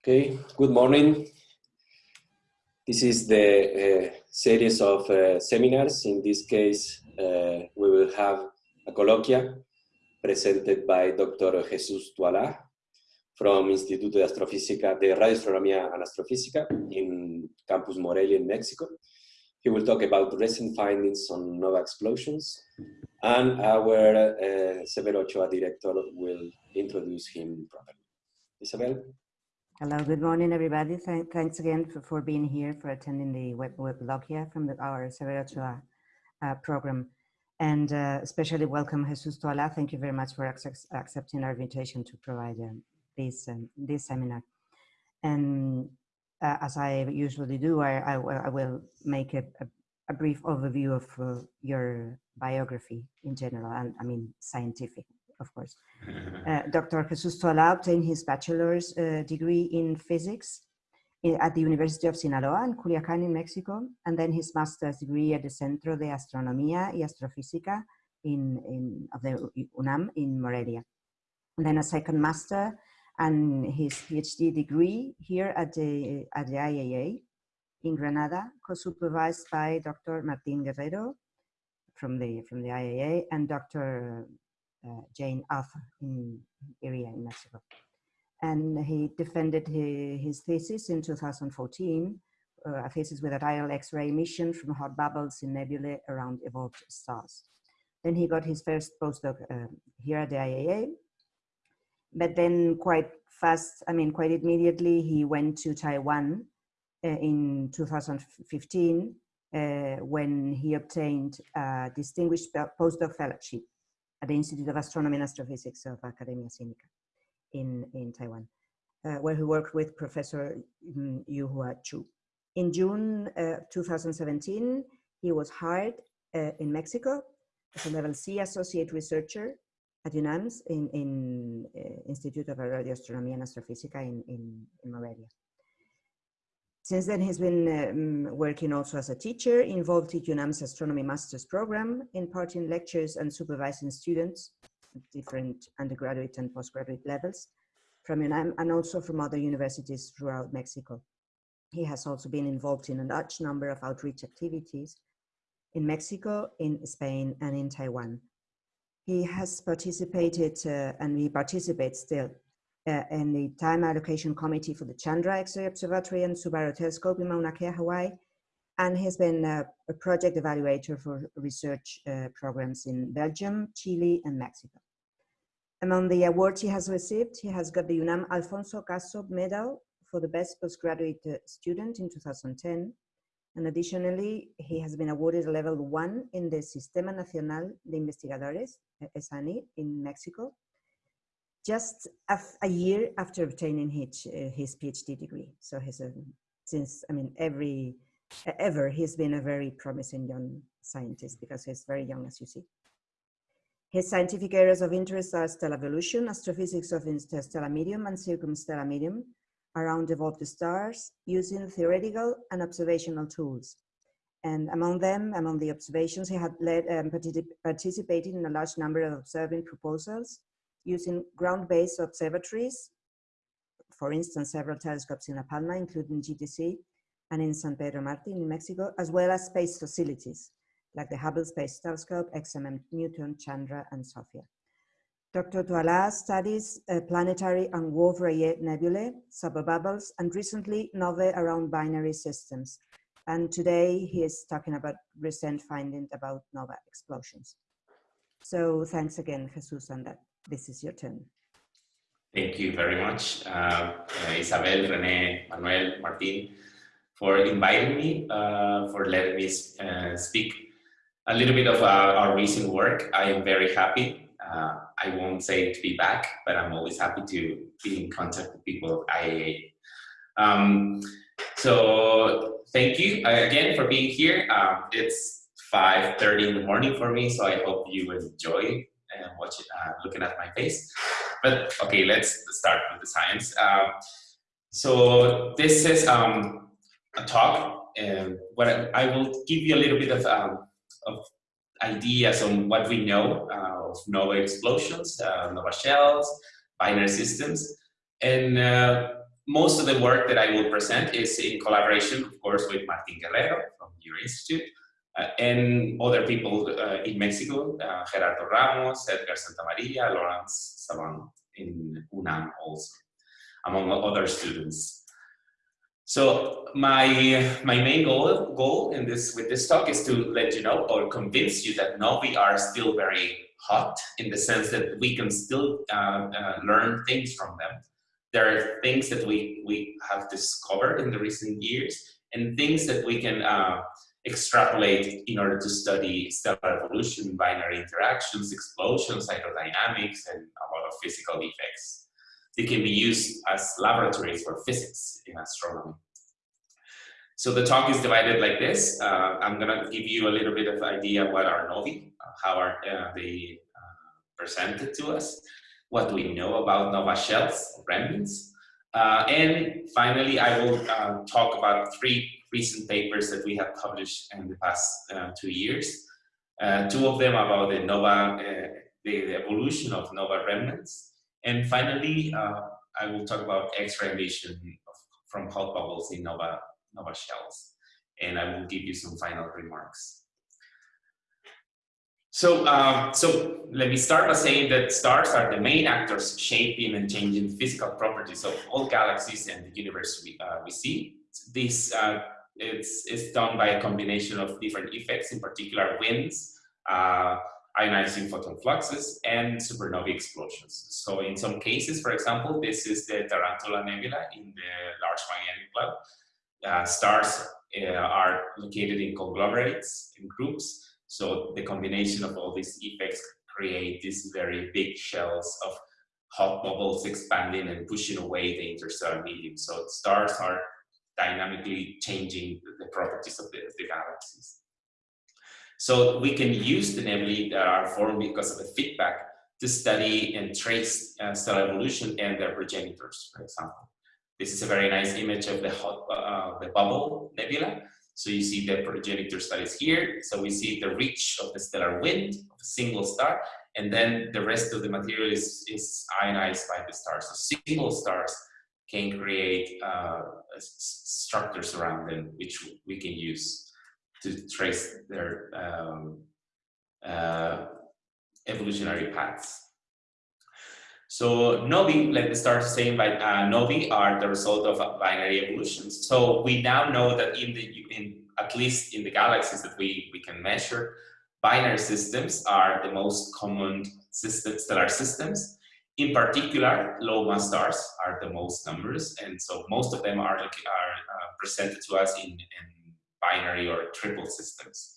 Okay, good morning. This is the uh, series of uh, seminars. In this case, uh, we will have a colloquia presented by Dr. Jesus Toala from Instituto de Astrofísica, de Radioastronomía and Astrofísica in Campus Morelia in Mexico. He will talk about recent findings on nova explosions and our uh, Severo Ochoa director will introduce him properly. Isabel? Hello, good morning, everybody. Th thanks again for, for, being here, for attending the web, blog here from the, our Severo Ochoa uh, program. And uh, especially welcome Jesus Toala. Thank you very much for accepting our invitation to provide um, this, um, this seminar. And uh, as I usually do, I, I, I will make a, a, a, brief overview of uh, your biography in general, and I mean scientific of course. Uh, Dr. Jesus Toala obtained his bachelor's uh, degree in physics in, at the University of Sinaloa in Culiacan in Mexico, and then his master's degree at the Centro de Astronomía y Astrofísica in, in, of the UNAM in Morelia. And then a second master and his PhD degree here at the, at the IAA in Granada, co-supervised by Dr. Martin Guerrero from the, from the IAA and Dr. Uh, Jane Arthur in area in Mexico. And he defended his, thesis in 2014, uh, a thesis with a tidal X-ray emission from hot bubbles in nebulae around evolved stars. Then he got his first postdoc uh, here at the IAA, but then quite fast, I mean, quite immediately, he went to Taiwan uh, in 2015 uh, when he obtained a distinguished postdoc fellowship at the Institute of Astronomy and Astrophysics of Academia Sinica in, in Taiwan, uh, where he worked with Professor um, You-Hua Chu. In June uh, 2017, he was hired uh, in Mexico as a level C associate researcher at UNAMS in, in uh, Institute of Radio Astronomy and Astrophysica in, in, in Morelia. Since then, he's been um, working also as a teacher, involved in UNAM's astronomy master's program, imparting lectures and supervising students at different undergraduate and postgraduate levels from UNAM and also from other universities throughout Mexico. He has also been involved in a large number of outreach activities in Mexico, in Spain, and in Taiwan. He has participated, uh, and he participates still, uh, in the time allocation committee for the Chandra X-ray Observatory and Subaru Telescope in Mauna Kea, Hawaii, and has been a, a project evaluator for research uh, programs in Belgium, Chile, and Mexico. Among the awards he has received, he has got the UNAM Alfonso Caso Medal for the best postgraduate uh, student in 2010. And additionally, he has been awarded a level one in the Sistema Nacional de Investigadores, ESANI, in Mexico, just a, year after obtaining his, uh, his PhD degree. So he's a, since, I mean, every, ever, he's been a very promising young scientist because he's very young, as you see. His scientific areas of interest are stellar evolution, astrophysics of interstellar medium and circumstellar medium around evolved stars using theoretical and observational tools. And among them, among the observations, he had led um, participated in a large number of observing proposals using ground-based observatories, for instance, several telescopes in La Palma, including GTC, and in San Pedro Mártir in Mexico, as well as space facilities, like the Hubble Space Telescope, XMM Newton, Chandra, and SOFIA. Dr. Toala studies uh, planetary and Wolf-Rayet nebulae, subbubbles, and recently novae around binary systems. And today he is talking about recent findings about nova explosions. So thanks again, Jesus, on that. This is your turn. Thank you very much, uh, Isabel, Rene, Manuel, Martin, for inviting me, uh, for letting me uh, speak a little bit of our, our recent work. I am very happy. Uh, I won't say to be back, but I'm always happy to be in contact with people at IAA. Um, so thank you uh, again for being here. Um, it's 5.30 in the morning for me, so I hope you enjoy watching, uh, looking at my face. But okay, let's start with the science. Uh, so this is um, a talk, and what I, I, will give you a little bit of, um, of ideas on what we know uh, of nova explosions, uh, nova shells, binary systems, and uh, most of the work that I will present is in collaboration, of course, with Martin Guerrero from your institute and other people uh, in Mexico, uh, Gerardo Ramos, Edgar Santamaria, Laurence Sabin in UNAM also, among other students. So my my main goal goal in this with this talk is to let you know or convince you that novae are still very hot in the sense that we can still uh, uh, learn things from them. There are things that we, we have discovered in the recent years and things that we can uh, extrapolate in order to study stellar evolution, binary interactions, explosions, hydrodynamics, and a lot of physical effects. They can be used as laboratories for physics in astronomy. So the talk is divided like this. Uh, I'm going to give you a little bit of idea what are novae, uh, how are uh, they uh, presented to us, what do we know about nova shells, remnants, uh, and finally I will uh, talk about three recent papers that we have published in the past two years. two of them about the nova, the, the, evolution of nova remnants, and finally I will talk about X-ray emission from hot bubbles in nova nova shells, and I will give you some final remarks. So, uh, so let me start by saying that stars are the main actors shaping and changing physical properties of all galaxies and the universe we, uh, we see. This uh, it's, it's done by a combination of different effects, in particular winds, uh, ionizing photon fluxes, and supernovae explosions. So in some cases, for example, this is the Tarantula Nebula in the Large Magellanic Cloud. Uh, stars uh, are located in conglomerates, in groups, so the combination of all these effects create these very big shells of hot bubbles expanding and pushing away the interstellar medium. So stars are dynamically changing the properties of the, of the galaxies. So we can use the nebulae that are formed because of the feedback to study and trace uh, stellar evolution and their progenitors, for example. This is a very nice image of the hot, uh, the bubble nebula. So you see the progenitor studies here. So we see the reach of the stellar wind of a single star, and then the rest of the material is, is ionized by the stars. So single stars can create uh, structures around them, which we can use to trace their um, uh, evolutionary paths. So novae, let me start saying by uh, novae are the result of binary evolutions. So we now know that in the, in, at least in the galaxies that we, we can measure, binary systems are the most common system, stellar systems. In particular, low mass stars are the most numerous, and so most of them are, are uh, presented to us in, in binary or triple systems.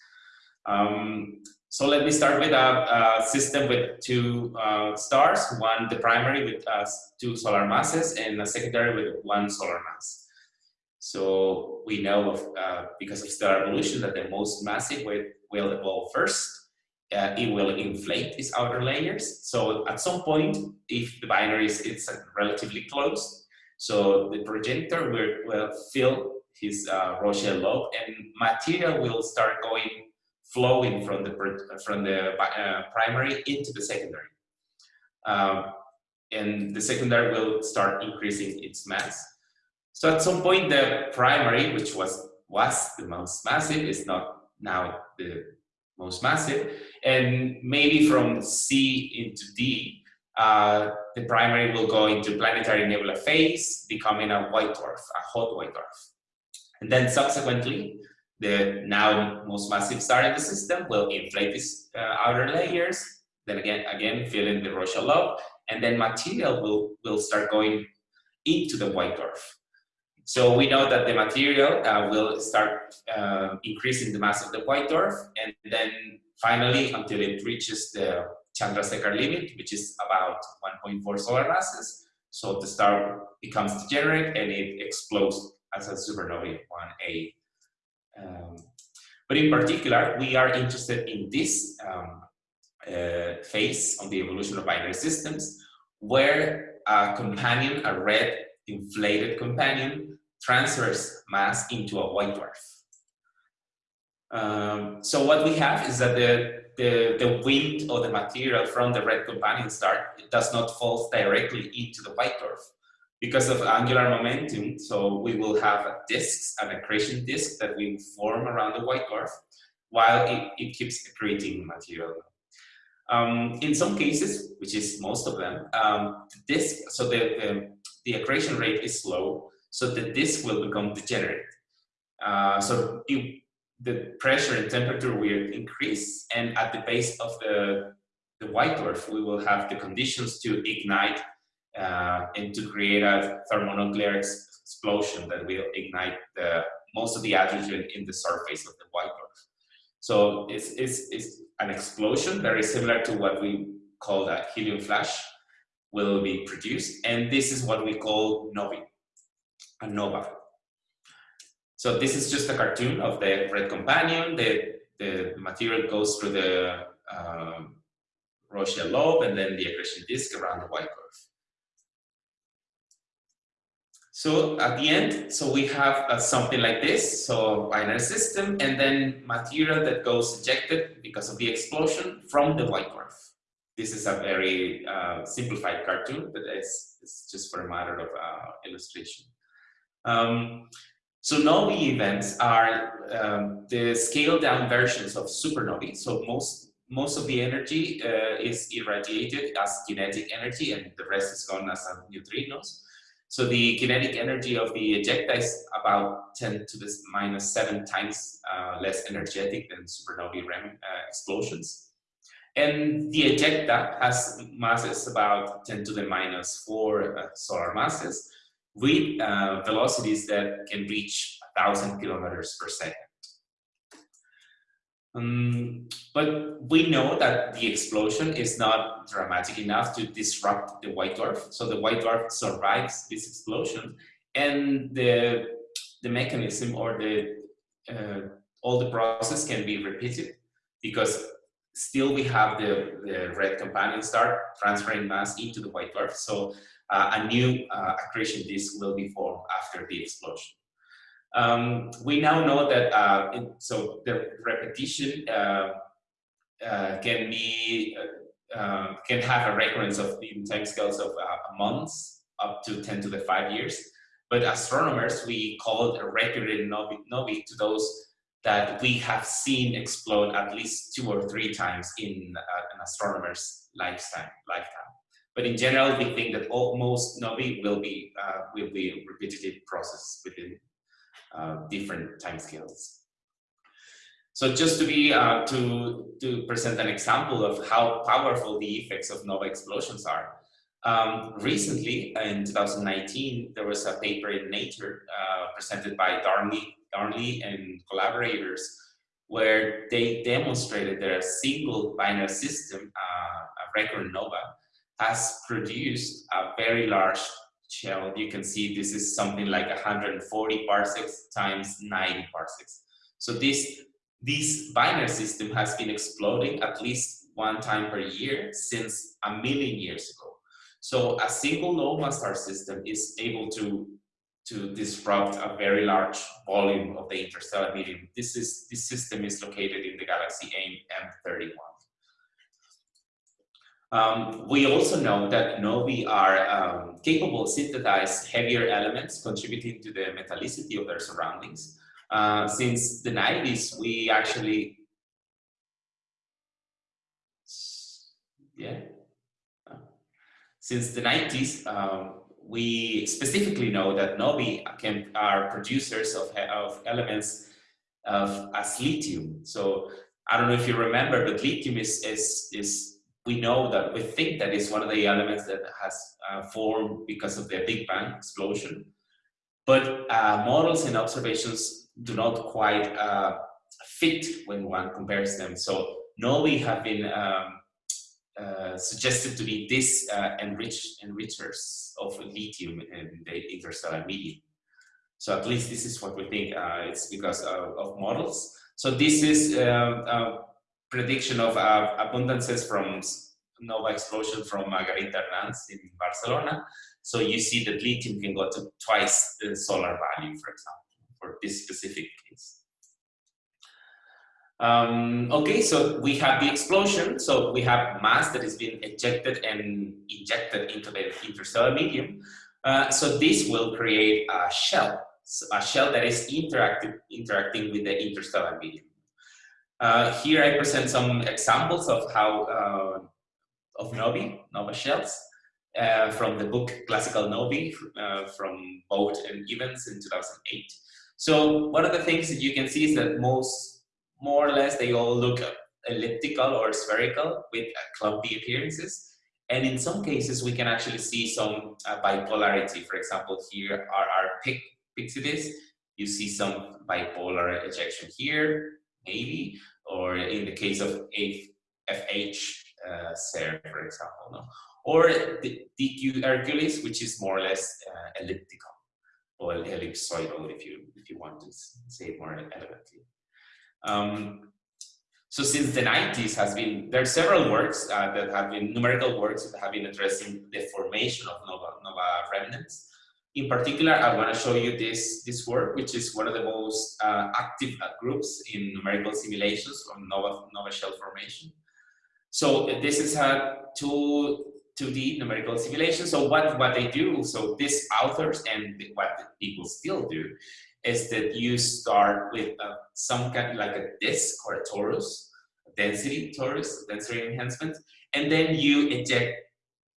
Um, so let me start with a, a system with two uh, stars, one the primary with uh, two solar masses and a secondary with one solar mass. So we know of, uh, because of stellar evolution that the most massive will, will evolve first. Uh, it will inflate its outer layers. So at some point, if the binary is it's relatively close, so the progenitor will, will fill his uh, Roche lobe and material will start going flowing from the, from the uh, primary into the secondary. Um, and the secondary will start increasing its mass. So at some point, the primary, which was, was the most massive, is not now the most massive. And maybe from C into D, uh, the primary will go into planetary nebula phase, becoming a white dwarf, a hot white dwarf. And then subsequently, the now most massive star in the system will inflate these uh, outer layers, then again, again fill in the Roche lobe, and then material will, will start going into the white dwarf. So we know that the material uh, will start uh, increasing the mass of the white dwarf, and then finally, until it reaches the Chandrasekhar limit, which is about 1.4 solar masses, so the star becomes degenerate and it explodes as a supernovae 1A. Um, but in particular, we are interested in this um, uh, phase on the evolution of binary systems, where a companion, a red inflated companion, transfers mass into a white dwarf. Um, so what we have is that the, the, the wind or the material from the red companion star does not fall directly into the white dwarf, because of angular momentum, so we will have disks, an accretion disk that will form around the white dwarf, while it, it keeps accreting material. Um, in some cases, which is most of them, um, the disk, so the, the, the, accretion rate is slow, so the disk will become degenerate. Uh, so it, the pressure and temperature will increase, and at the base of the, the white dwarf, we will have the conditions to ignite uh, and to create a thermonuclear ex explosion that will ignite the, most of the hydrogen in the surface of the white dwarf. So it's, it's, it's an explosion very similar to what we call a helium flash will be produced. And this is what we call novae, a nova. So this is just a cartoon of the red companion. The, the material goes through the um, Roche lobe and then the accretion disk around the white dwarf. So at the end, so we have uh, something like this, so binary system, and then material that goes ejected because of the explosion from the white dwarf. This is a very uh, simplified cartoon, but it's, it's, just for a matter of uh, illustration. Um, so novae events are um, the scaled down versions of supernovae. So most most of the energy uh, is irradiated as kinetic energy, and the rest is gone as neutrinos. So the kinetic energy of the ejecta is about 10 to the minus 7 times uh, less energetic than supernovae REM uh, explosions. And the ejecta has masses about 10 to the minus 4 uh, solar masses with uh, velocities that can reach 1,000 kilometers per second. Um, but we know that the explosion is not dramatic enough to disrupt the white dwarf. So the white dwarf survives this explosion and the, the mechanism or the, uh, all the process can be repeated because still we have the, the red companion star transferring mass into the white dwarf. So uh, a new uh, accretion disk will be formed after the explosion. Um, we now know that uh, it, so the repetition uh, uh, can be uh, can have a recurrence of in time scales of months up to 10 to the 5 years. But astronomers, we call a recurrent novae, novae to those that we have seen explode at least two or three times in an astronomer's lifetime. lifetime. But in general, we think that most novae will be will be repetitive process within uh, different timescales. So just to be uh, to to present an example of how powerful the effects of nova explosions are. Um, recently, in 2019, there was a paper in Nature uh, presented by Darnley, Darnley and collaborators, where they demonstrated that a single binary system, uh, a recurrent nova, has produced a very large shell, you can see this is something like 140 parsecs times 90 parsecs. So this, this binary system has been exploding at least one time per year since a million years ago. So a single nova star system is able to, to disrupt a very large volume of the interstellar medium. This, is, this system is located in the galaxy AIM M31. Um, we also know that novae are um, capable synthesize heavier elements contributing to the metallicity of their surroundings. Uh, since the 90s, we actually, yeah, since the 90s, um, we specifically know that novae can, are producers of, of elements of, as lithium. So I don't know if you remember, but lithium is, is, is we know that we think that is one of the elements that has uh, formed because of the Big Bang explosion. But uh, models and observations do not quite uh, fit when one compares them. So novae have been um, uh, suggested to be this uh, enriched enrichers of lithium in the interstellar medium. So at least this is what we think uh, it's because of, of, models. So this is prediction of uh, abundances from nova explosion from Margarita Hernanz in Barcelona. So you see that lithium can go to twice the solar value, for example, for this specific case. Um, okay, so we have the explosion. So we have mass that is being ejected and injected into the interstellar medium. Uh, so this will create a shell, a shell that is interactive, interacting with the interstellar medium. Uh, here I present some examples of how uh, of Novae, Nova shells, uh, from the book Classical Novae uh, from Bode and Evans in 2008. So one of the things that you can see is that most, more or less, they all look elliptical or spherical with clumpy appearances. And in some cases, we can actually see some uh, bipolarity. For example, here are RR Pic. You see some bipolar ejection here, maybe, or in the case of FH uh, SER, for example. No? Or the DQ Hercules, which is more or less uh, elliptical or ellipsoidal, if you if you want to say it more elegantly. Um, so since the 90s has been, there are several works uh, that have been, numerical works that have been addressing the formation of nova, nova remnants. In particular, I want to show you this, this work, which is one of the most uh, active uh, groups in numerical simulations of nova, nova shell formation. So this is a two, 2D numerical simulation. So what, what they do, so these authors and what people still do is that you start with uh, some kind of like a disk or a torus, density torus, density enhancement, and then you inject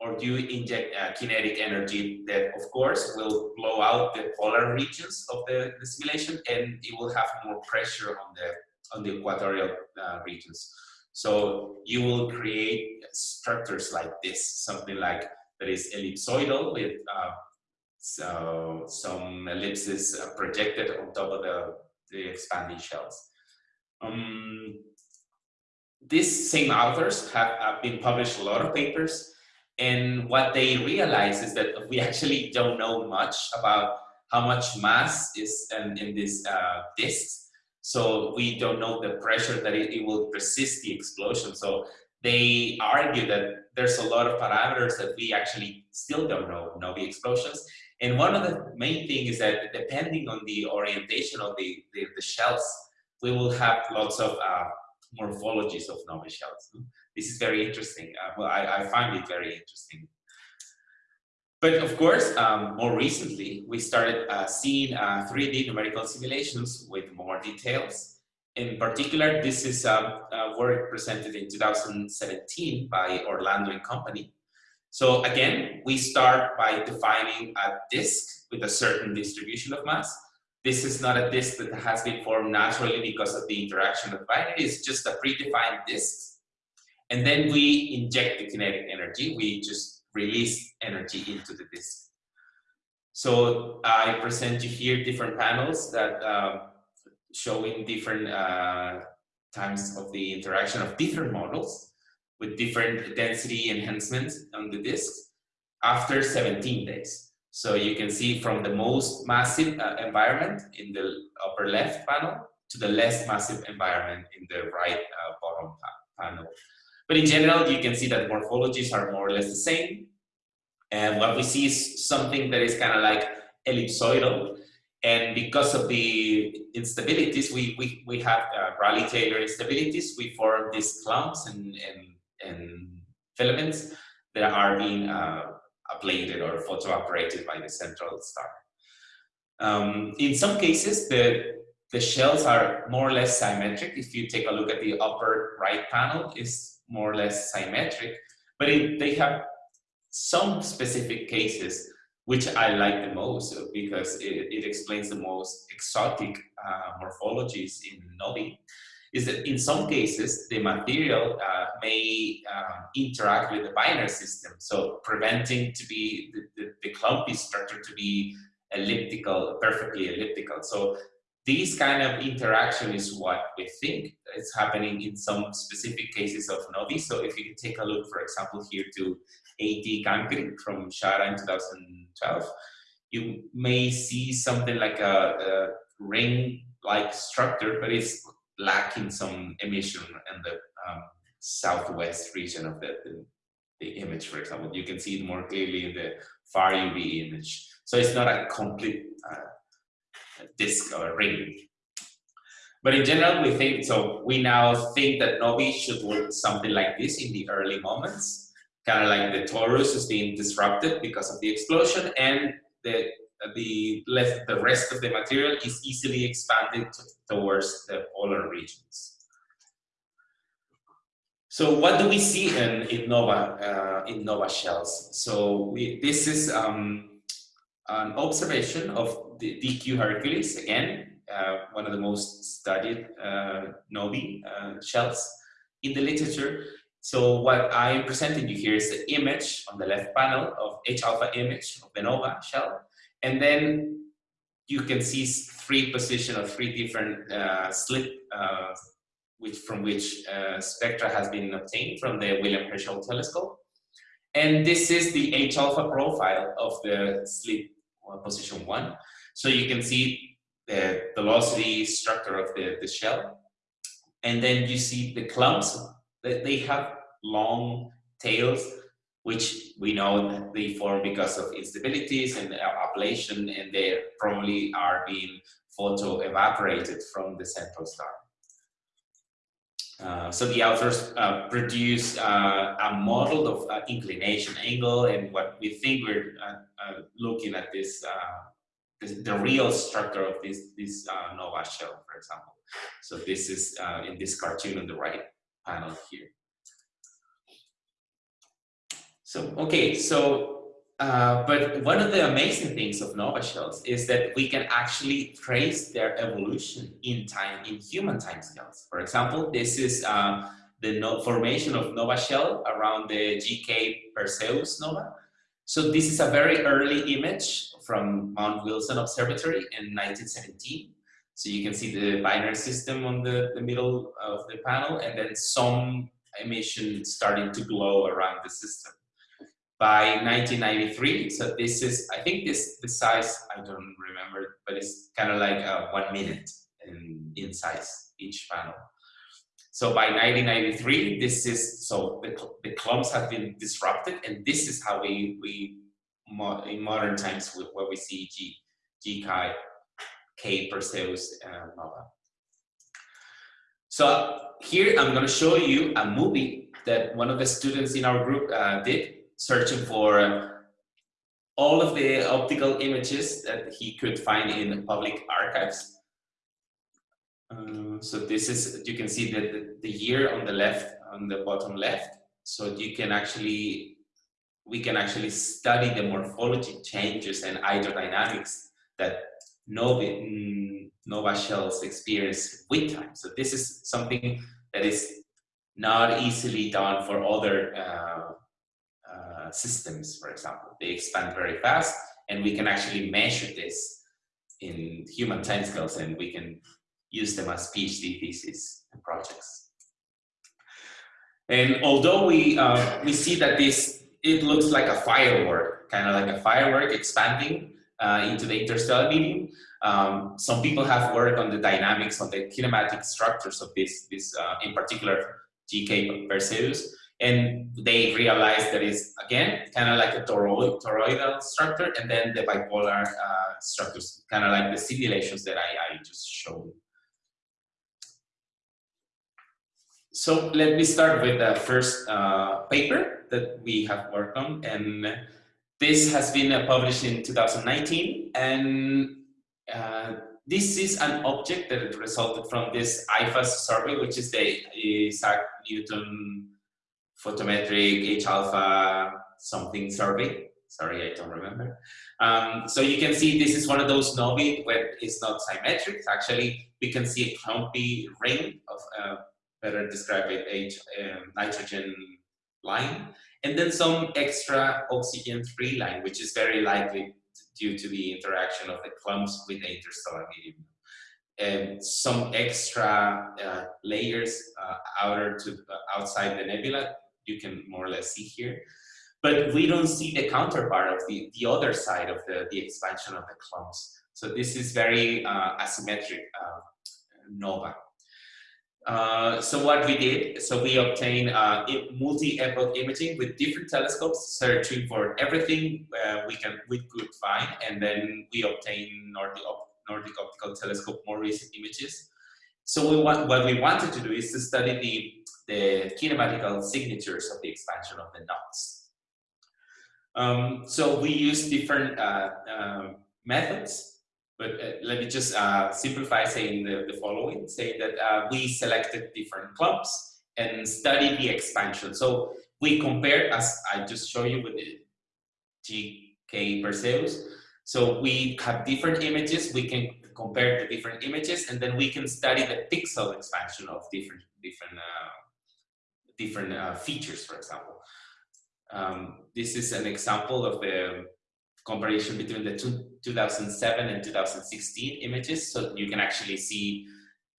or do you inject uh, kinetic energy that of course will blow out the polar regions of the, the simulation and it will have more pressure on the on the equatorial uh, regions. So you will create structures like this, something like that is ellipsoidal with uh, so some ellipses projected on top of the, the expanding shells. Um, these same authors have, have been published a lot of papers and what they realize is that we actually don't know much about how much mass is in, in these uh. So we don't know the pressure that it, it will resist the explosion. So they argue that there's a lot of parameters that we actually still don't know, know the explosions. And one of the main things is that depending on the orientation of the, the, the shells, we will have lots of uh, morphologies of nova shells. This is very interesting. Uh, well, I, I, find it very interesting. But of course, um, more recently, we started uh, seeing 3D uh, numerical simulations with more details. In particular, this is a, a work presented in 2017 by Orlando and Company. So again, we start by defining a disk with a certain distribution of mass. This is not a disk that has been formed naturally because of the interaction of binary, it's just a predefined disk. And then we inject the kinetic energy, we just release energy into the disk. So I present you here different panels that uh, showing different uh, times of the interaction of different models with different density enhancements on the disk after 17 days. So you can see from the most massive uh, environment in the upper left panel to the less massive environment in the right uh, bottom pa panel. But in general, you can see that morphologies are more or less the same. And what we see is something that is kind of like ellipsoidal. And because of the instabilities, we, we, we have uh, Rayleigh-Taylor instabilities, we form these clumps and, and and filaments that are being uh, ablated or photoevaporated by the central star. Um, in some cases, the, the shells are more or less symmetric. If you take a look at the upper right panel, it's more or less symmetric, but it, they have some specific cases which I like the most because it, it explains the most exotic uh, morphologies in Novae is that in some cases, the material uh, may um, interact with the binary system. So preventing to be the, the, the, clumpy structure to be elliptical, perfectly elliptical. So these kind of interaction is what we think is happening in some specific cases of Novae. So if you take a look, for example, here to AT Cancri from Shara in 2012, you may see something like a, a ring-like structure, but it's lacking some emission in the um, southwest region of the, the, the, image, for example. You can see it more clearly in the far UV image. So it's not a complete uh, disk or ring. But in general, we think, so we now think that novae should look something like this in the early moments. kind of like the torus is being disrupted because of the explosion and the the left the rest of the material is easily expanded towards the polar regions. So what do we see in, in NOVA uh, in NOVA shells? So we, this is um, an observation of the DQ Hercules again, uh, one of the most studied uh, uh, shells in the literature. So what I'm presenting you here is the image on the left panel of H-alpha image of the NOVA shell. And then you can see three position of three different uh, slit uh, which, from which uh, spectra has been obtained from the William Herschel telescope. And this is the H-alpha profile of the slit position one. So you can see the velocity structure of the, the shell. And then you see the clumps that they have long tails, which we know that they form because of instabilities and ablation, and they probably are being photo evaporated from the central star. Uh, so the authors uh, produce uh, a model of uh, inclination angle and what we think we're uh, uh, looking at this, this, the real structure of this, this nova shell, for example. So this is in this cartoon on the right panel here. So, okay, so, uh, but one of the amazing things of nova shells is that we can actually trace their evolution in time, in human timescales. For example, this is uh, the formation of nova shell around the GK Perseus nova. So this is a very early image from Mount Wilson Observatory in 1917. So you can see the binary system on the, the middle of the panel and then some emission starting to glow around the system. By 1993, so this is, I think this the size, I don't remember, but it's kind of like uh, one minute in, in size, each panel. So by 1993, this is, so the, the clumps have been disrupted and this is how we, we in modern times where we see G, G chi K Perseus uh, Nova. So here I'm going to show you a movie that one of the students in our group uh, did, searching for uh, all of the optical images that he could find in public archives. Uh, so this is, you can see that the, year on the left, on the bottom left. So you can actually, we can actually study the morphology changes and hydrodynamics that Nova, mm, Nova shells experience with time. So this is something that is not easily done for other uh, uh, systems, for example. They expand very fast and we can actually measure this in human timescales and we can use them as PhD thesis and projects. And although we, uh, we see that this, it looks like a firework, kind of like a firework expanding, uh, into the interstellar medium. Um, some people have worked on the dynamics, on the kinematic structures of this, this uh, in particular GK Perseus, and they realized that it's, again, kind of like a toroid, toroidal structure, and then the bipolar uh, structures, kind of like the simulations that I, I just showed. So let me start with the first uh, paper that we have worked on, and this has been uh, published in 2019 and uh, this is an object that resulted from this IPHAS survey, which is the Isaac Newton photometric H-alpha something survey. Sorry, I don't remember. Um, so you can see this is one of those novae where it's not symmetric. Actually, we can see a clumpy ring of, uh, better describe it, H, uh, nitrogen line and then some extra oxygen-free line, which is very likely due to the interaction of the clumps with the interstellar medium. And some extra uh, layers uh, outer to uh, outside the nebula, you can more or less see here. But we don't see the counterpart of the, the other side of the, the expansion of the clumps. So this is very uh, asymmetric uh, nova. Uh, so what we did, so we obtained uh, multi-epoch imaging with different telescopes, searching for everything uh, we can we could find, and then we obtained Nordic, Nordic Optical Telescope more recent images. So we want, what we wanted to do is to study the, the kinematical signatures of the expansion of the knots. Um, so we use different uh, uh, methods, but uh, let me just uh, simplify saying the, the following, say that uh, we selected different clubs and studied the expansion. So we compared, as I just showed you with the GK Perseus, so we have different images, we can compare the different images, and then we can study the pixel expansion of different different uh, different uh, features, for example. Um, this is an example of the comparison between the two, 2007 and 2016 images, so you can actually see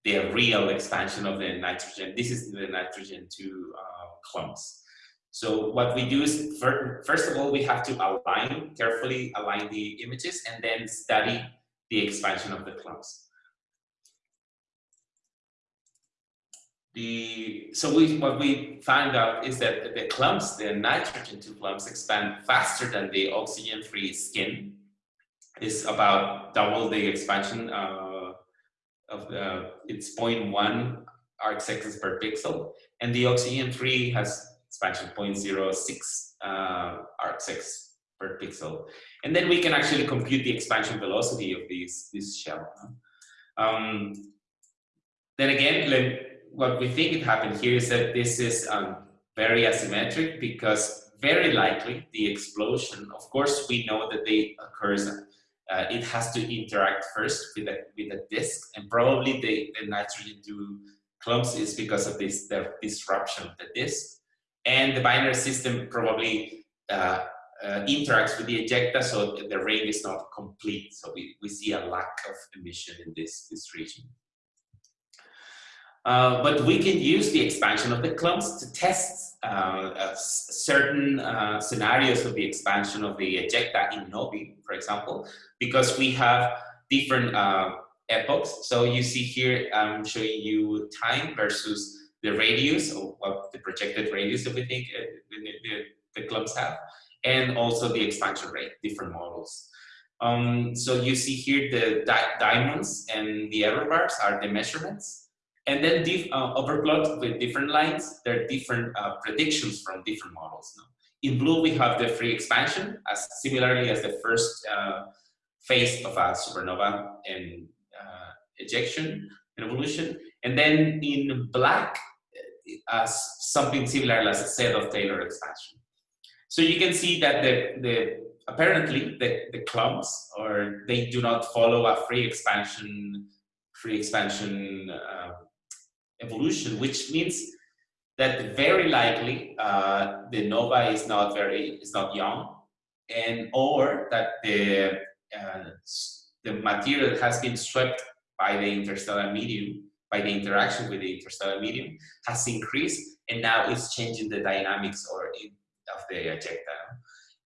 the real expansion of the nitrogen. This is the nitrogen 2 uh, clumps. So what we do is, first of all, we have to align, carefully align the images and then study the expansion of the clumps. The, so we, what we found out is that the clumps, the nitrogen 2 clumps expand faster than the oxygen-free skin. It's about double the expansion uh, of the, it's 0.1 arc seconds per pixel. And the oxygen-free has expansion 0.06 uh, arcseconds per pixel. And then we can actually compute the expansion velocity of these, this shell. Um, then again, what we think it happened here is that this is um, very asymmetric because very likely the explosion, of course, we know that they occurs, uh, it has to interact first with a, with a disk and probably the, the nitrogen 2 clumps is because of this the disruption of the disk and the binary system probably uh, uh, interacts with the ejecta, so the ring is not complete. So we, we see a lack of emission in this, this region. Uh, but we can use the expansion of the clumps to test uh, certain uh, scenarios of the expansion of the ejecta in novae, for example, because we have different uh, epochs. So you see here, I'm showing you time versus the radius what the projected radius that we think uh, the, the clumps have, and also the expansion rate, different models. Um, so you see here the di diamonds and the error bars are the measurements. And then uh, overplot with different lines, there are different uh, predictions from different models. Now. In blue, we have the free expansion, as similarly as the first uh, phase of a supernova and uh, ejection and evolution. And then in black, as something similar as a Sedov-Taylor expansion. So you can see that the, the apparently the, the clumps or they do not follow a free expansion free expansion uh, evolution, which means that very likely uh, the nova is not very is not young, and or that the uh, the material has been swept by the interstellar medium by the interaction with the interstellar medium has increased and now it's changing the dynamics or of the ejecta.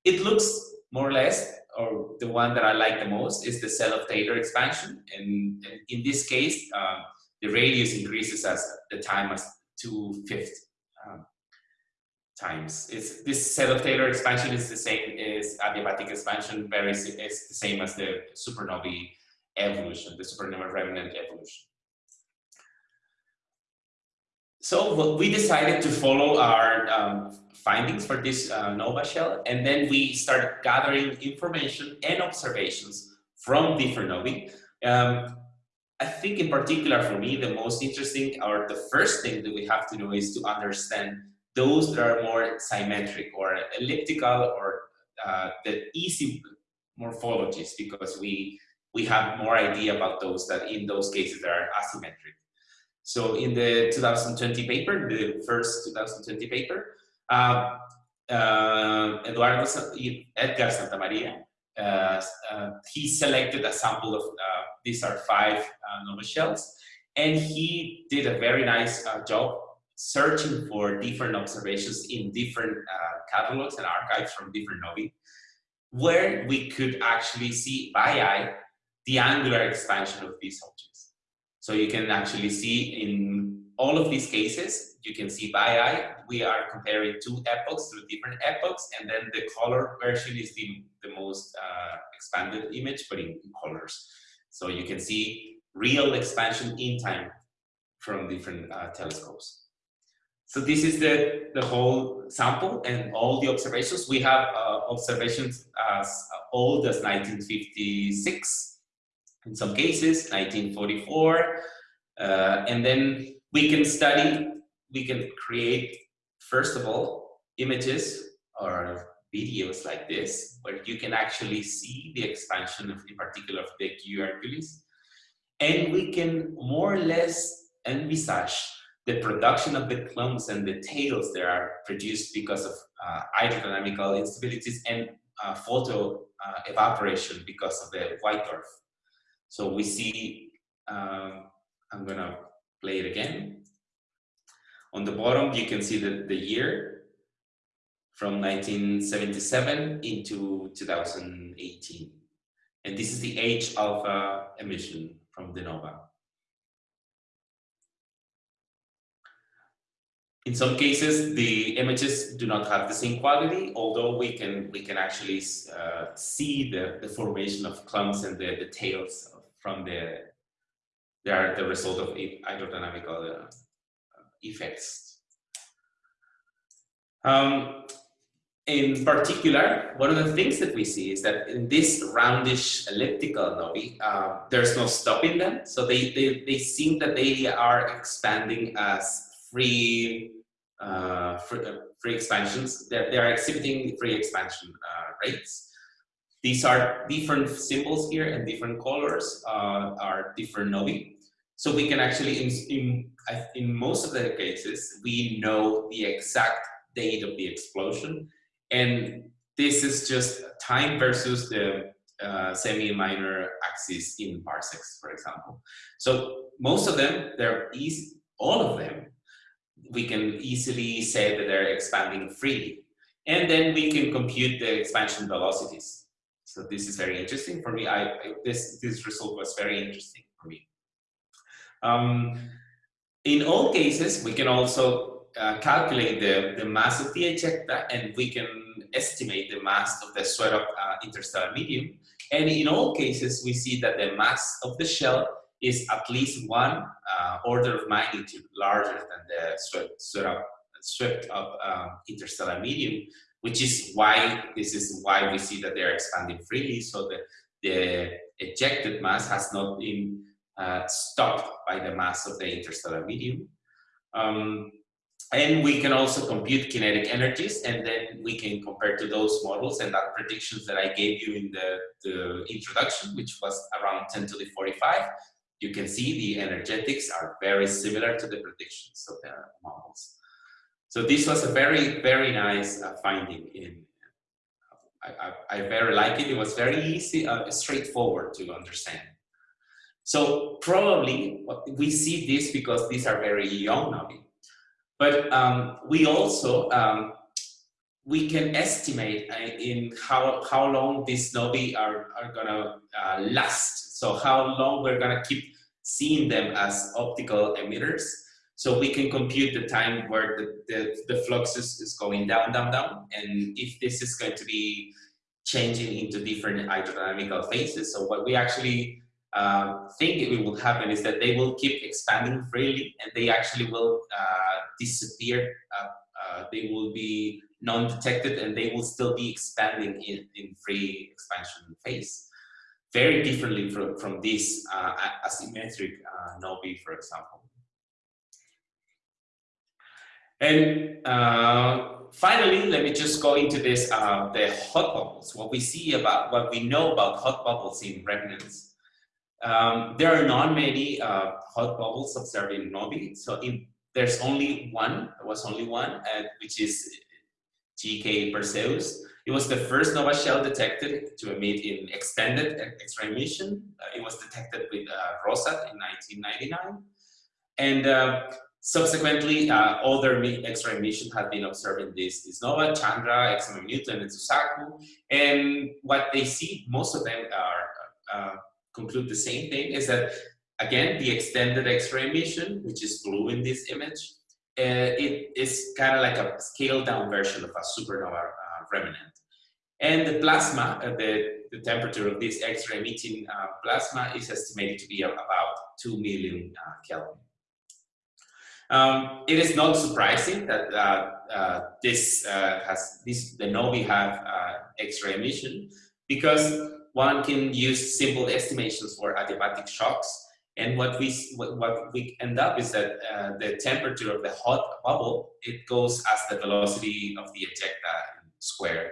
It looks more or less, or the one that I like the most is the Sedov-Taylor expansion. And, and, in this case, um, the radius increases as the time as two-fifth um, times. It's, Sedov-Taylor expansion is the same as adiabatic expansion, very it's the same as the supernovae evolution, the supernova remnant evolution. So we decided to follow our um, findings for this uh, NOVA shell, and then we started gathering information and observations from different novae. Um, I think in particular for me, the most interesting or the first thing that we have to do is to understand those that are more symmetric or elliptical or uh, the easy morphologies because we we have more idea about those that in those cases that are asymmetric. So in the 2020 paper, the first 2020 paper, uh, uh, Eduardo Edgar Santamaria, uh, uh, he selected a sample of, uh, these are five uh, nova shells, and he did a very nice job searching for different observations in different catalogs and archives from different novae, where we could actually see by eye the angular expansion of these objects. So you can actually see in all of these cases, you can see by eye, we are comparing two epochs through different epochs, and then the color version is the, the most uh, expanded image, but in, in colors. So you can see real expansion in time from different uh, telescopes. So this is the, the whole sample and all the observations. We have uh, observations as old as 1956, in some cases, 1944. Uh, and then we can study, we can create, first of all, images or videos like this, where you can actually see the expansion of, in particular, of DQ Hercules. And we can more or less envisage the production of the clumps and the tails that are produced because of uh, hydrodynamical instabilities and uh, photo uh, evaporation because of the white dwarf. So we see, um, I'm gonna play it again. On the bottom, you can see the, the year from 1977 into 2018. And this is the H alpha emission from the nova. In some cases, the images do not have the same quality, although we can we can actually uh, see the, the formation of clumps and the, the tails from the they are the result of hydrodynamical uh, effects. Um, in particular, one of the things that we see is that in this roundish elliptical novae, uh, there's no stopping them. So they, they, they seem that they are expanding as free, uh, free, uh, free, expansions. They're, they're exhibiting free expansion uh, rates. These are different symbols here and different colors uh, are different novae. So we can actually, in, in, in most of the cases, we know the exact date of the explosion. And this is just time versus the uh, semi-minor axis in parsecs, for example. So most of them, they're easy, all of them we can easily say that they're expanding freely. And then we can compute the expansion velocities. So this is very interesting for me. I, I this this result was very interesting for me. Um, in all cases, we can also uh, calculate the, the mass of the ejecta and we can estimate the mass of the swept up uh, interstellar medium. And in all cases, we see that the mass of the shell is at least one uh, order of magnitude larger than the swept, swept up, swept up um, interstellar medium, which is why this is why we see that they're expanding freely. So the, the ejected mass has not been uh, stopped by the mass of the interstellar medium. Um, and we can also compute kinetic energies and then we can compare to those models and that predictions that I gave you in the, the introduction, which was around 10 to the 45, you can see the energetics are very similar to the predictions of the models. So this was a very, very nice uh, finding. In I, I, I, very like it. It was very easy, uh, straightforward to understand. So probably we see this because these are very young novae. But um, we also, um, we can estimate uh, in how, how long these novae are, are gonna uh, last so how long we're gonna keep seeing them as optical emitters. So we can compute the time where the, the, the flux is, is going down, down, down. And if this is going to be changing into different hydrodynamical phases. So what we actually uh, think it will happen is that they will keep expanding freely and they actually will uh, disappear. Uh, uh they will be non-detected and they will still be expanding in, in free expansion phase very differently from, from this uh, asymmetric uh, for example. And finally, let me just go into this, the hot bubbles, what we see about, what we know about hot bubbles in remnants. Um, there are not many uh, hot bubbles observed in novae, so there's only one, there was only one, uh, which is GK Perseus, it was the first nova shell detected to emit in extended X-ray emission. Uh, it was detected with uh, ROSAT in 1999. And uh, subsequently, uh, other X-ray emissions have been observed in this, this nova, Chandra, XMM Newton, and Suzaku. And what they see, most of them are conclude the same thing, is that again, the extended X-ray emission, which is blue in this image, uh, it is kind of like a scaled down version of a supernova uh, remnant. And the plasma, uh, the, the temperature of this X-ray emitting uh, plasma is estimated to be about 2 million uh, Kelvin. Um, it is not surprising that uh, uh, this uh, has this the novae have uh, X-ray emission because one can use simple estimations for adiabatic shocks. And what we what, we end up is that uh, the temperature of the hot bubble it goes as the velocity of the ejecta square.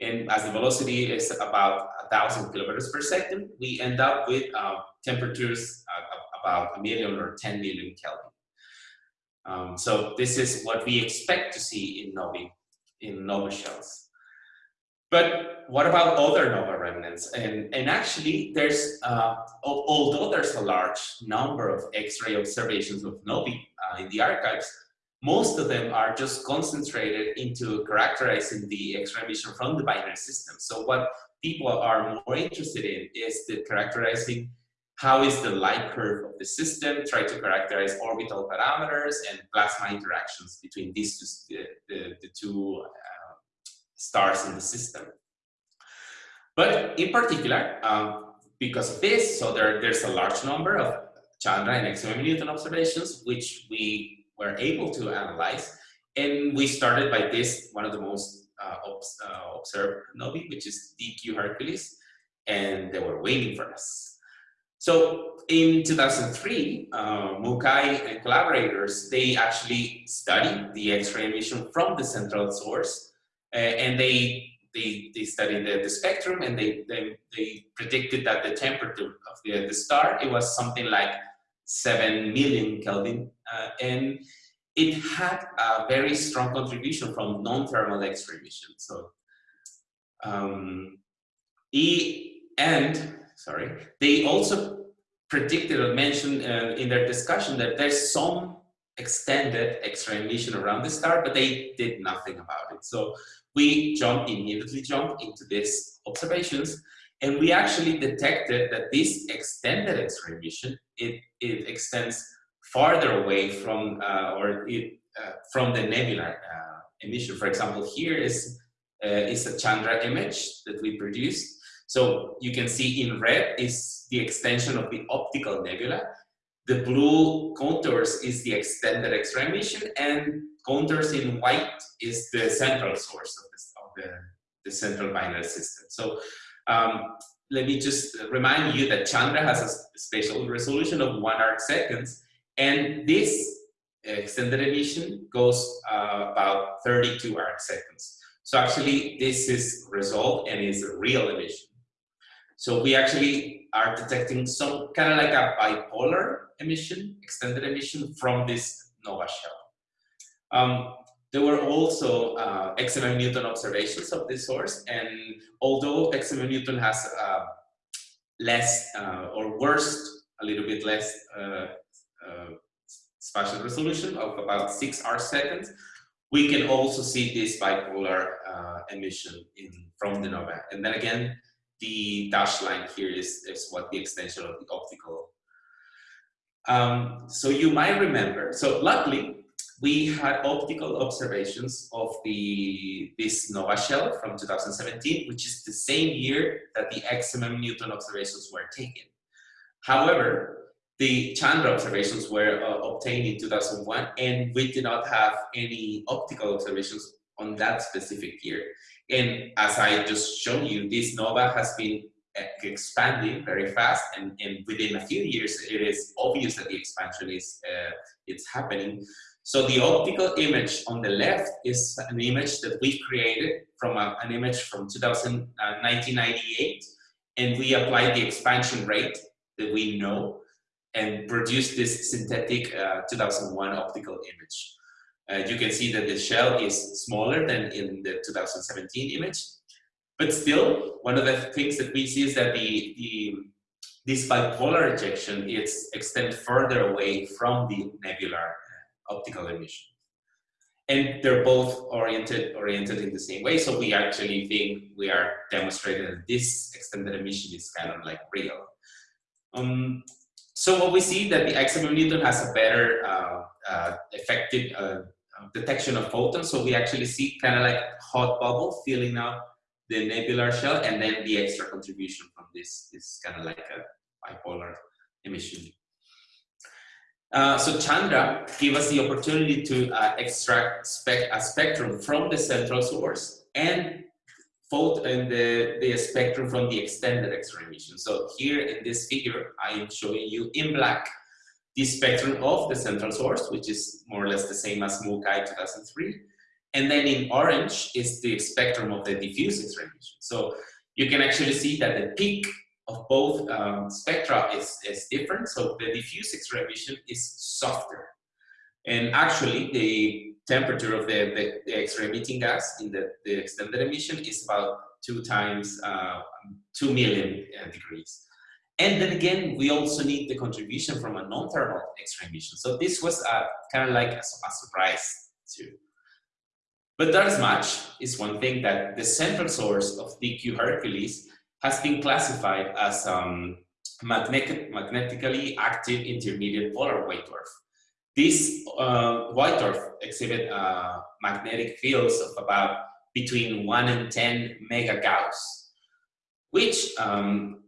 And as the velocity is about a thousand kilometers per second, we end up with uh, temperatures about a million or 10 million Kelvin. Um, so this is what we expect to see in novae, in Nova shells. But what about other Nova remnants? And, and actually, there's, uh, although there's a large number of X-ray observations of novae uh, in the archives, most of them are just concentrated into characterizing the X-ray emission from the binary system. So what people are more interested in is the characterizing how is the light curve of the system, try to characterize orbital parameters and plasma interactions between these two, the, the, the two uh, stars in the system. But in particular, um, because of this, so there, there's a large number of Chandra and XMM Newton observations, which we were able to analyze. And we started by this, one of the most uh, obs uh, observed novae, which is DQ Hercules, and they were waiting for us. So in 2003, uh, Mukai and collaborators, they actually studied the X-ray emission from the central source and they, they, they studied the, the spectrum and they, they, they, predicted that the temperature of the, the star, it was something like 7 million Kelvin uh, and it had a very strong contribution from non-thermal X-ray emission. So, um, e, and sorry, they also predicted or mentioned uh, in their discussion that there's some extended X-ray emission around the star, but they did nothing about it. So we jumped, immediately jumped into these observations, and we actually detected that this extended X-ray emission, it, it extends farther away from, uh, or it, uh, from the nebular uh, emission. For example, here is, uh, is a Chandra image that we produced, so you can see in red is the extension of the optical nebula. The blue contours is the extended X-ray emission and contours in white is the central source of, this, of the, the central binary system. So um, let me just remind you that Chandra has a spatial resolution of one arc seconds and this extended emission goes uh, about 32 arc seconds. So actually this is resolved and is a real emission. So we actually are detecting some kind of like a bipolar emission, extended emission from this nova shell. Um, there were also uh, XMM Newton observations of this source, and although XMM Newton has uh, less uh, or worst, a little bit less uh, uh, spatial resolution of about six arc seconds, we can also see this bipolar uh, emission in from the nova. And then again, the dashed line here is, is what the extension of the optical. Um, so you might remember, so luckily we had optical observations of the this nova shell from 2017, which is the same year that the XMM Newton observations were taken. However, the Chandra observations were uh, obtained in 2001 and we did not have any optical observations on that specific year. And as I just showed you, this nova has been eh, expanding very fast and, and within a few years it is obvious that the expansion is uh, it's happening. So the optical image on the left is an image that we created from a, an image from 2000, uh, 1998 and we applied the expansion rate that we know and produced this synthetic uh, 2001 optical image you can see that the shell is smaller than in the 2017 image. But still, one of the things that we see is that the, the this bipolar ejection is extend further away from the nebular uh, optical emission. And they're both oriented oriented in the same way. So we actually think we are demonstrating that this extended emission is kind of like real. Um, so what we see that the XMM Newton has a better uh, uh, effective uh, detection of photons. So we actually see kind of like hot bubble filling up the nebular shell and then the extra contribution from this is kind of like a bipolar emission. Uh, so Chandra gave us the opportunity to uh, extract spec a spectrum from the central source and photo and the, the spectrum from the extended X-ray emission. So here in this figure, I am showing you in black the spectrum of the central source, which is more or less the same as Mukai 2003. And then in orange is the spectrum of the diffuse X-ray emission. So you can actually see that the peak of both um, spectra is, is different. So the diffuse X-ray emission is softer. And actually the temperature of the, the, the X-ray emitting gas in the, the extended emission is about two times, uh, 2 million uh, degrees. And then again, we also need the contribution from a non-thermal X-ray emission. So this was uh, kind of like a, a surprise too. But that is much is one thing that the central source of DQ Hercules has been classified as um, magnetic, magnetically active intermediate polar white dwarf. This uh, white dwarf exhibit uh, magnetic fields of about between 1 and 10 mega Gauss, which um,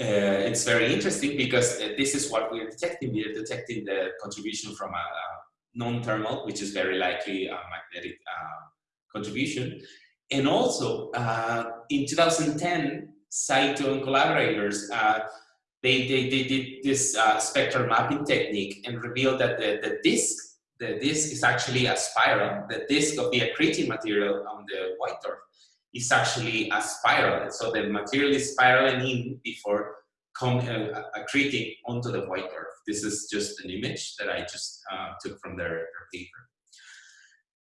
uh, it's very interesting because uh, this is what we're detecting. We're detecting the contribution from a, a non-thermal, which is very likely a magnetic uh, contribution. And also, uh, in 2010, Saito and collaborators, they, they, they did this uh, spectral mapping technique and revealed that the, the disk, the disk is actually a spiral. The disk of the accreting material on the white dwarf is actually a spiral. So the material is spiraling in before uh, accreting onto the white dwarf. This is just an image that I just uh, took from their, their, paper.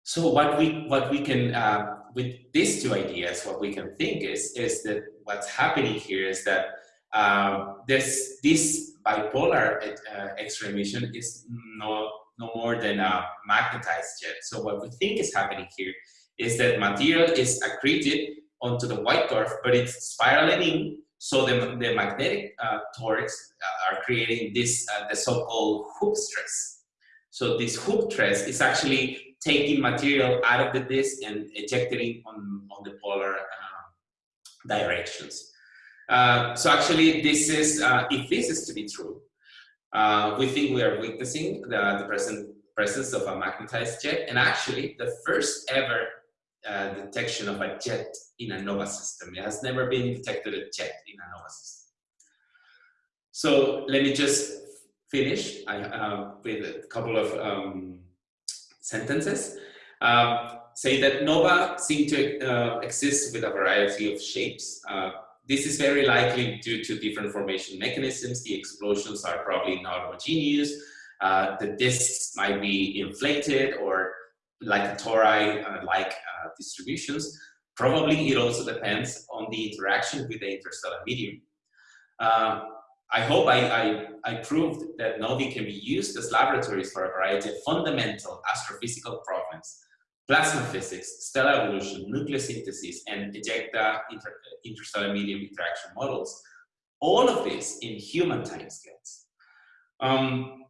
So what we what we can uh, with these two ideas, what we can think is is that what's happening here is that um, this this bipolar uh, X-ray emission is no no more than a magnetized jet. So what we think is happening here is that material is accreted onto the white dwarf, but it's spiraling in. So the, the magnetic uh, torques uh, are creating this uh, the so-called hoop stress. So this hoop stress is actually taking material out of the disk and ejecting on, on the polar uh, directions. Uh, so actually, this is, uh, if this is to be true, we think we are witnessing the, the present presence of a magnetized jet, and actually the first ever uh, detection of a jet in a NOVA system. It has never been detected a jet in a NOVA system. So let me just finish I, uh, with a couple of um, sentences, uh, say that nova seem to uh, exist with a variety of shapes. Uh, this is very likely due to different formation mechanisms. The explosions are probably not homogeneous. Uh, the disks might be inflated or like a tori-like uh, distributions. Probably it also depends on the interaction with the interstellar medium. Uh, I hope I, I, I, proved that novae can be used as laboratories for a variety of fundamental astrophysical problems, plasma physics, stellar evolution, nucleosynthesis, and ejecta inter, interstellar medium interaction models. All of this in human timescales. Um,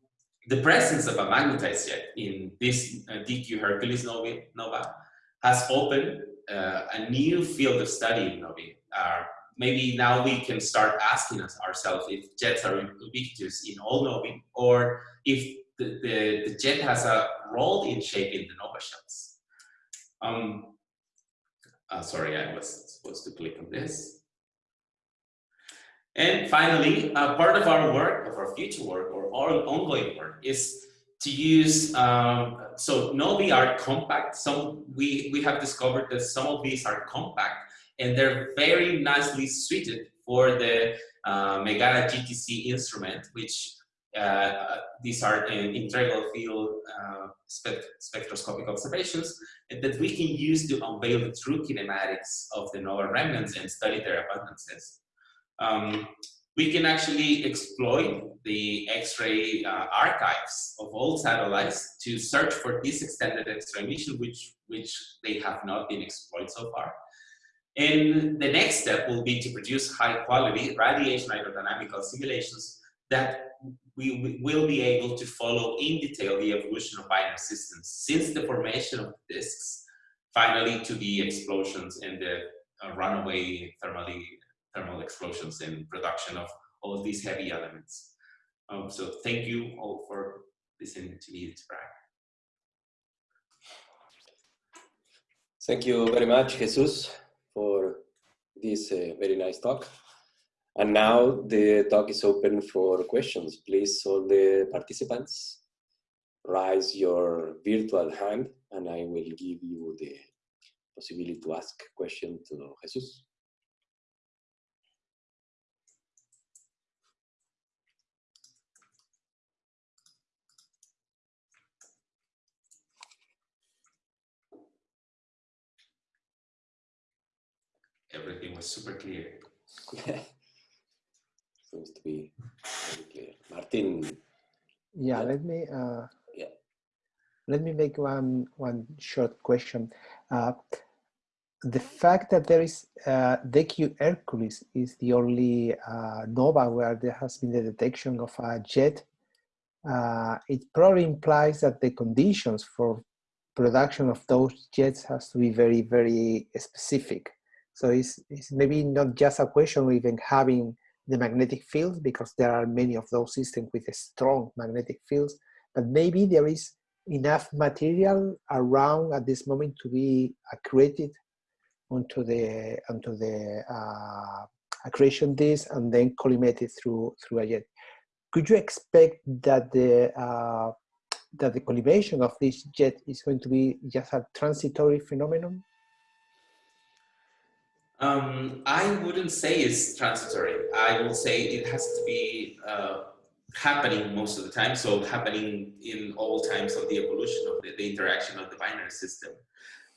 the presence of a magnetized jet in this uh, DQ Hercules nova has opened uh, a new field of study in novae, uh, maybe now we can start asking us ourselves if jets are ubiquitous in all novae or if the, the, the, jet has a role in shaping the nova shells. Um, uh, sorry, I was supposed to click on this. And finally, uh, part of our work, of our future work, or our ongoing work, is to use, um, so novae are compact. Some we, we have discovered that some of these are compact and they're very nicely suited for the uh, Megara GTC instrument, which uh, these are integral field uh, spect spectroscopic observations that we can use to unveil the true kinematics of the nova remnants and study their abundances. Um, we can actually exploit the X-ray uh, archives of old satellites to search for this extended X-ray emission, which, which they have not been exploited so far. And the next step will be to produce high quality radiation hydrodynamical simulations that we will be able to follow in detail the evolution of binary systems since the formation of disks finally to the explosions and the uh, runaway thermally, thermal explosions and production of all of these heavy elements. Um, so thank you all for listening to me describe. Thank you very much, Jesus, for this uh, very nice talk. And now the talk is open for questions. Please, all the participants, raise your virtual hand and I will give you the possibility to ask question to Jesus. Everything was super clear. Seems to be very clear. Martin. Yeah, let me uh, yeah. let me make one one short question. Uh, the fact that there is uh, DQ Hercules is the only uh, nova where there has been the detection of a jet. Uh, it probably implies that the conditions for production of those jets has to be very, very specific. So it's, it's maybe not just a question of even having the magnetic fields because there are many of those systems with a strong magnetic fields, but maybe there is enough material around at this moment to be accreted onto the onto the uh, accretion disk and then collimated through through a jet. Could you expect that the uh, that the collimation of this jet is going to be just a transitory phenomenon? Um, I wouldn't say it's transitory. I will say it has to be uh, happening most of the time. So happening in all times of the evolution of the, the interaction of the binary system.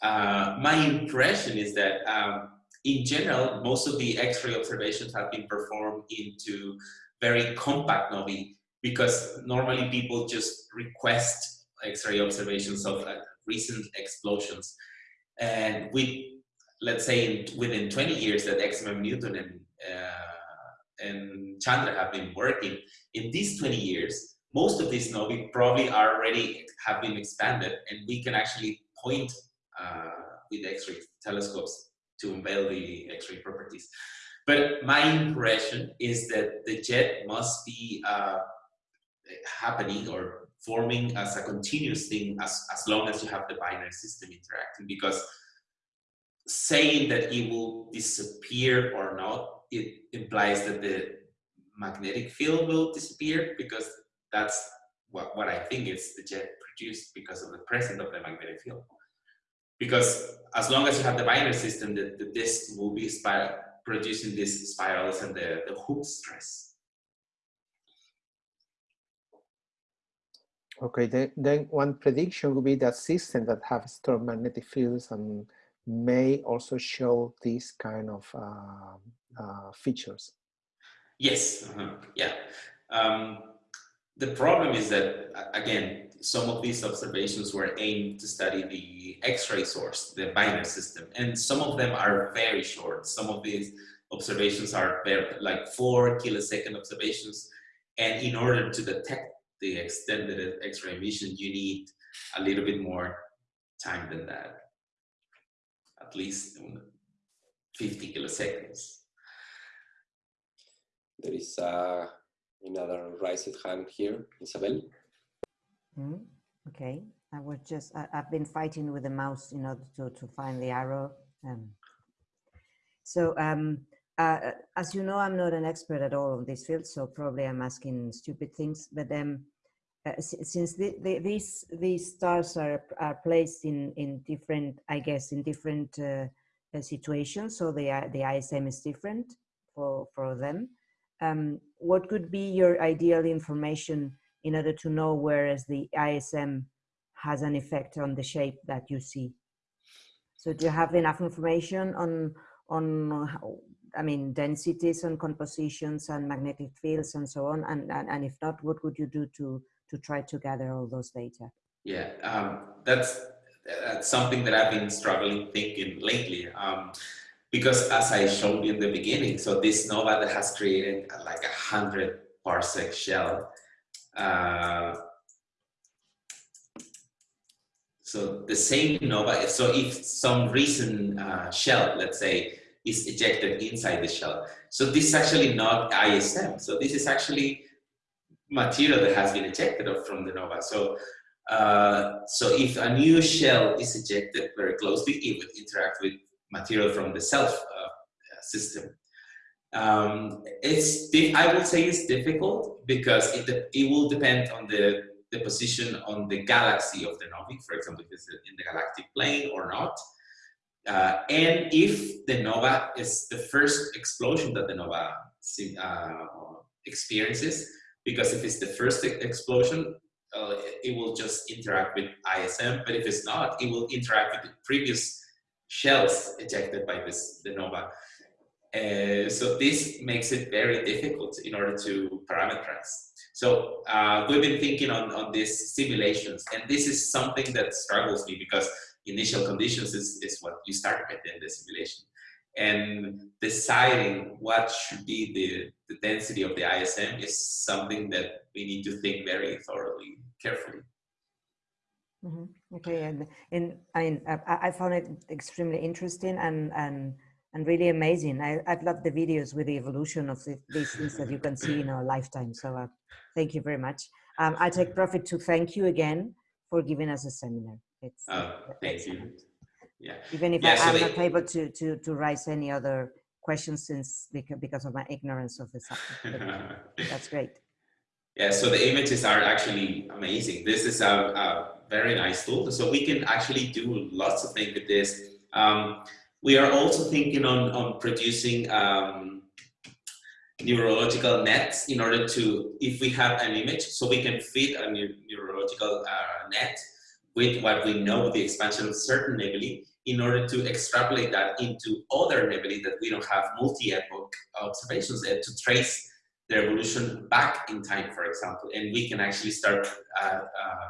Uh, my impression is that um, in general, most of the X-ray observations have been performed into very compact novae because normally people just request X-ray observations of recent explosions. And with, let's say, in, within 20 years that XMM Newton and, uh, and Chandra have been working, in these 20 years, most of these novae probably already have been expanded and we can actually point uh, with X-ray telescopes to unveil the X-ray properties. But my impression is that the jet must be uh, happening or forming as a continuous thing as, as long as you have the binary system interacting because saying that it will disappear or not, it implies that the magnetic field will disappear because that's what, what I think is the jet produced because of the presence of the magnetic field because as long as you have the binary system, the, the disk will be spiral, producing these spirals and the, the Hooke stress. Okay, then, then one prediction would be that systems that have strong magnetic fields and may also show these kind of uh, uh, features. Yes, uh -huh. yeah. Um, the problem is that, again, some of these observations were aimed to study the X-ray source, the binary system, and some of them are very short. Some of these observations are very, like four kilosecond observations, and in order to detect the extended X-ray emission, you need a little bit more time than that, at least 50 kiloseconds. There is uh, another raised hand here, Isabel. Mm, okay, I was just, I, have been fighting with the mouse in order to, to find the arrow. Um, so um, uh, as you know, I'm not an expert at all on this field, so probably I'm asking stupid things, but um, uh, since the, the, these these stars are, are placed in, in different, I guess, in different uh, uh situations, so the, the ISM is different for, for them. Um, what could be your ideal information in order to know whereas the ISM has an effect on the shape that you see. So do you have enough information on, on how, I mean, densities and compositions and magnetic fields and so on? And, and, and if not, what would you do to, to try to gather all those data? Yeah, um, that's, that's something that I've been struggling thinking lately. Um, because as I showed you in the beginning, so this nova that has created like a hundred parsec shell uh, so the same nova, so if some recent uh, shell, let's say, is ejected inside the shell. So this is actually not ISM. So this is actually material that has been ejected from the nova. So, uh, so if a new shell is ejected very closely, it would interact with material from the self uh, system. Um, it's I would say it's difficult because it it will depend on the the position on the galaxy of the novae, for example, if it's in the galactic plane or not. Uh, and if the nova is the first explosion that the nova uh, experiences, because if it's the first explosion, uh, it will just interact with ISM, but if it's not, it will interact with the previous shells ejected by this the nova. Uh, so this makes it very difficult in order to parameterize. So uh, we've been thinking on, on these simulations, and this is something that struggles me because initial conditions is, is what you start with in the simulation. And deciding what should be the, the density of the ISM is something that we need to think very thoroughly, carefully. Mm -hmm. Okay, and, and I, I found it extremely interesting and, and and really amazing. I, I've loved the videos with the evolution of the, these things that you can see in our lifetime. So uh, thank you very much. Um, I take profit to thank you again for giving us a seminar. It's uh, thank you. Yeah. Even if yeah, I, am so not able to, to, to raise any other questions since because of my ignorance of the subject. that's great. Yeah, so the images are actually amazing. This is a, a, very nice tool. So we can actually do lots of things with this. Um, we are also thinking on, on producing um, neurological nets in order to, if we have an image, so we can fit a neurological uh, net with what we know the expansion of certain nebulae in order to extrapolate that into other nebulae that we don't have multi-epoch observations and to trace their evolution back in time, for example. And we can actually start uh, uh,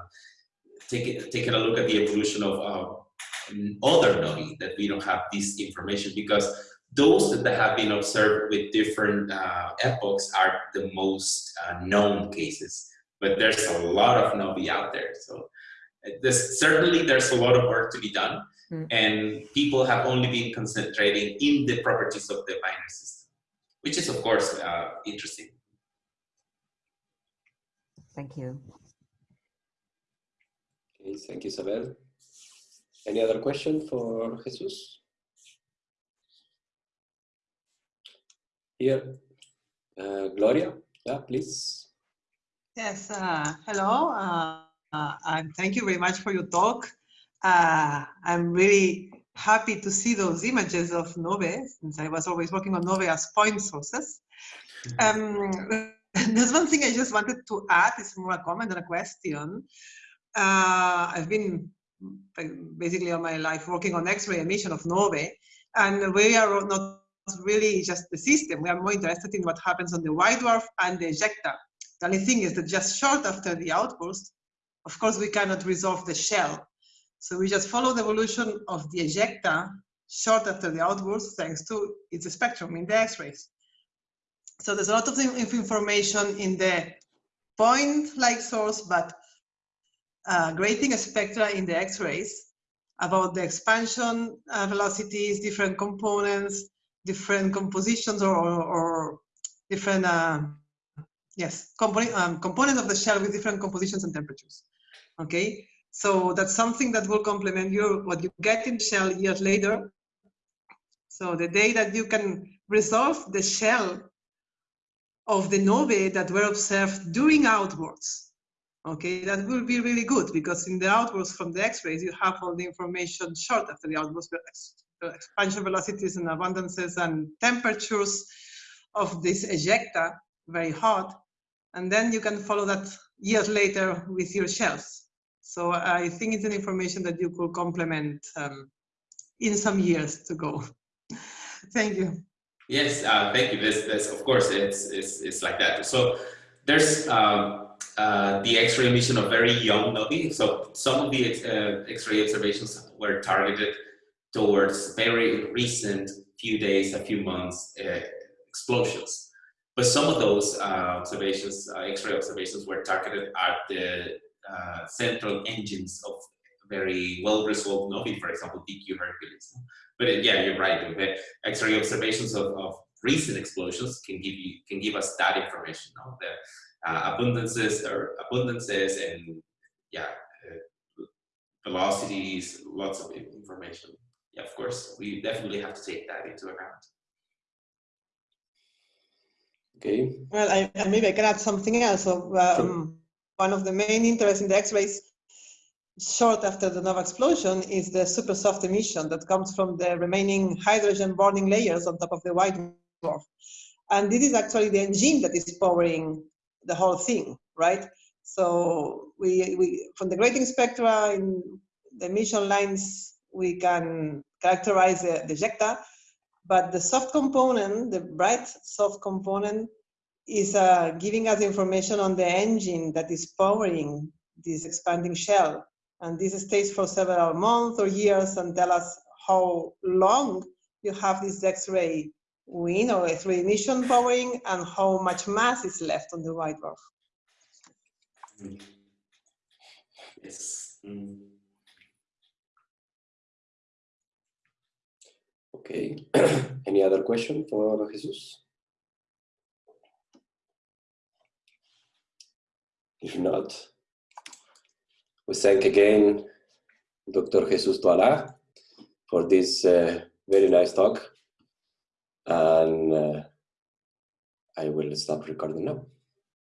taking, taking a look at the evolution of uh, other novae that we don't have this information because those that have been observed with different uh, epochs are the most uh, known cases. But there's a lot of novae out there. So uh, this, certainly there's a lot of work to be done. Mm. And people have only been concentrating in the properties of the binary system, which is of course uh, interesting. Thank you. Okay, thank you, Isabel. Any other question for Jesus? Here, uh, Gloria, yeah, please. Yes, uh, hello, uh, uh and thank you very much for your talk. Uh, I'm really happy to see those images of novae, since I was always working on novae as point sources. Um, there's one thing I just wanted to add, it's more a comment than a question. Uh, I've been basically all my life working on X-ray emission of novae, and we are not really just the system. We are more interested in what happens on the white dwarf and the ejecta. The only thing is that just short after the outburst, of course, we cannot resolve the shell. So we just follow the evolution of the ejecta short after the outburst, thanks to its spectrum in the X-rays. So there's a lot of information in the point-like source, but uh, grating spectra in the X-rays about the expansion uh, velocities, different components, different compositions or, or, or different, uh, yes, component, um, components of the shell with different compositions and temperatures. Okay, so that's something that will complement your what you get in shell years later. So the day that you can resolve the shell of the novae that were observed during outbursts, Okay, that will be really good because in the outbursts from the X-rays, you have all the information short after the the expansion velocities and abundances and temperatures of this ejecta, very hot. And then you can follow that years later with your shells. So I think it's an information that you could complement um, in some years to go. thank you. Yes, uh, thank you. This, this, of course, it's, it's, it's like that. So there's um, uh, the X-ray emission of very young novae. So some of the uh, X-ray observations were targeted towards very recent few days, a few months uh, explosions. But some of those uh, observations, uh, X-ray observations, were targeted at the central engines of very well-resolved novae, for example, DQ Hercules. But yeah, you're right. The X-ray observations of, of recent explosions can give you can give us that information. No? The uh, abundances or abundances and yeah, uh, velocities, lots of information. Yeah, of course, we definitely have to take that into account. Okay. Well, I, maybe I can add something else. So, um, sure. One of the main interests in the X-rays short after the nova explosion is the super soft emission that comes from the remaining hydrogen burning layers on top of the white dwarf. And this is actually the engine that is powering the whole thing, right? So we, we from the grating spectra in the emission lines, we can characterize the ejecta, but the soft component, the bright soft component, is uh, giving us information on the engine that is powering this expanding shell. And this stays for several months or years and tell us how long you have this X-ray wind or X-ray emission powering and how much mass is left on the white dwarf. Yes. Mm. Okay. Any other question for Jesus? If not, we thank again Dr. Jesus Toala for this uh, very nice talk. And uh, I will stop recording now.